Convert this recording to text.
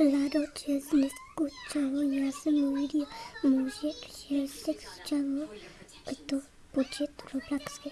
Lado čes neskučalo, já jsem uviděl muže, že se křičalo to počet Robloxky.